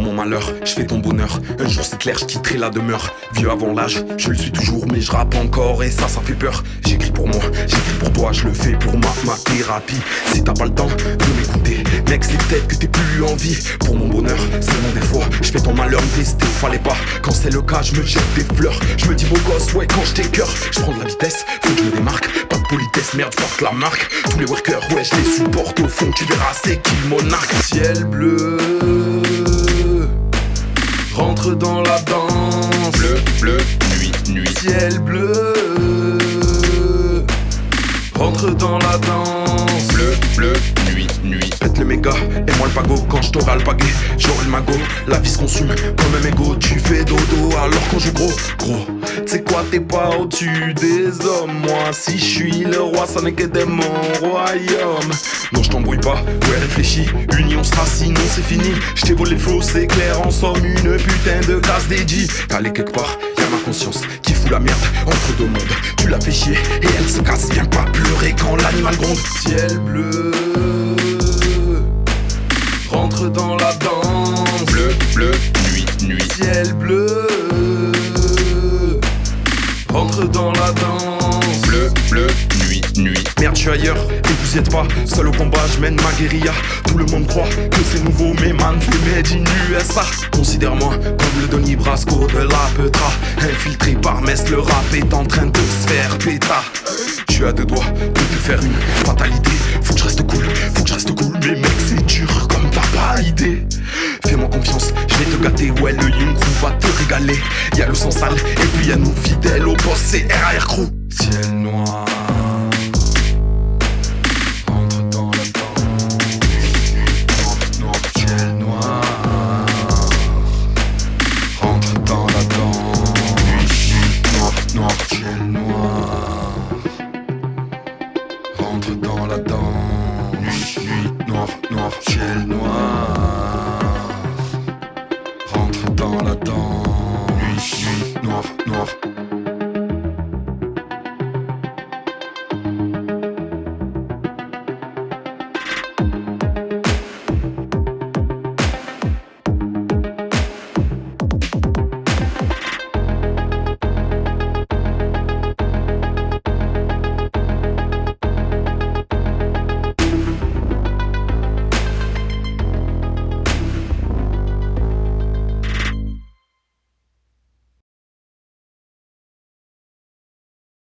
malheur, je fais ton bonheur. Un jour c'est clair, je quitterai la demeure. Vieux avant l'âge, je le suis toujours, mais je rappe encore et ça, ça fait peur. J'écris pour moi, j'écris pour toi, je le fais pour ma, ma thérapie. Si t'as pas le temps de m'écouter, mec, c'est peut-être que t'es plus en vie. Pour mon bonheur, seulement des fois, je fais ton malheur tester, fallait pas. Quand c'est le cas, je me jette des fleurs. Je me dis beau gosse, ouais, quand je cœur, je prends de la vitesse, faut que je me démarque. Pas de politesse, merde, porte la marque. Tous les workers, ouais, je les supporte au fond, tu verras, c'est qui le monarque. Ciel bleu rentre dans la danse. Bleu, bleu, nuit, nuit. Ciel bleu, rentre dans la danse. Bleu, bleu, nuit. Pète le méga, et moi le pago quand je t'aurai le paguet. J'aurai le magot, la vie se consume comme un mégot. Tu fais dodo alors qu'on joue gros, gros. C'est quoi, t'es pas au-dessus des hommes. Moi, si je suis le roi, ça n'est que des mon royaume. Non, je t'embrouille pas, ouais, réfléchis. Union sera sinon c'est fini. Je t'ai volé c'est clair. En somme, une putain de casse dédiée. Calé quelque part, y'a ma conscience qui fout la merde entre deux mondes. Tu l'as fait chier et elle se casse. Viens pas pleurer quand l'animal gronde. Ciel bleu, nuit. Ciel bleu, rentre dans la danse. Bleu, bleu, nuit, nuit. Merde, je suis ailleurs et vous y êtes pas. Seul au combat, je mène ma guérilla. Tout le monde croit que c'est nouveau, mais man, c'est made in USA. Considère-moi comme le Donny Brasco de la Petra. Infiltré par Metz, le rap est en train de se faire péta. Suis à deux doigts de te faire une fatalité. Faut que je reste cool, faut que je reste cool. Mais mec, c'est dur comme t'as pas idée. Fais-moi confiance, je vais Y'a le sang sale, et puis y'a nous fidèles au c'est RAR Crew. Ciel noir. Entre dans la danse. Noir, noir, ciel noir. Rentre dans la danse. Noir, noir,